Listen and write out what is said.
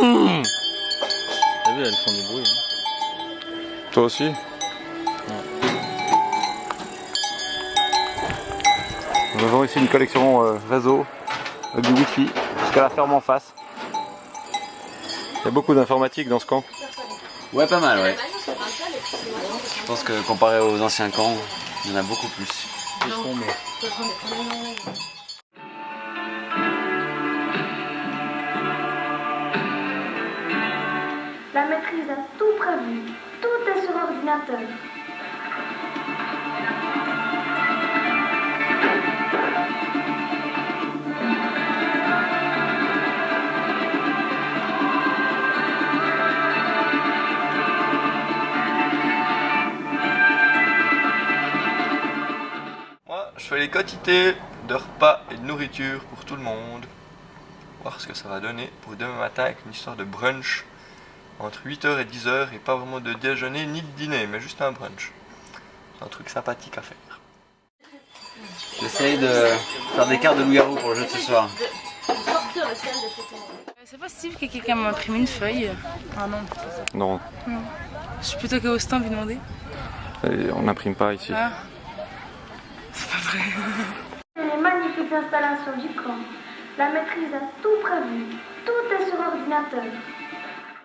T'as vu, elles font du bruit. hein. Toi aussi Nous avons ici une collection euh, réseau avec du wifi jusqu'à la ferme en face. Il y a beaucoup d'informatique dans ce camp. Ouais, pas mal, ouais. Je pense que comparé aux anciens camps, il y en a beaucoup plus. La maîtrise a tout prévu. Tout est sur ordinateur. Moi, je fais les quantités de repas et de nourriture pour tout le monde. Voir ce que ça va donner pour demain matin avec une histoire de brunch entre 8h et 10h et pas vraiment de déjeuner ni de dîner, mais juste un brunch. C'est un truc sympathique à faire. J'essaye de faire des cartes de loup-garou pour le jeu de ce soir. C'est possible que quelqu'un m'imprime une feuille Ah non, Non, je suis plutôt qu'au stand lui demander. euh, on n'imprime pas ici. Ah. C'est pas vrai. Les magnifiques installations du camp. La maîtrise a tout prévu. Tout est sur ordinateur.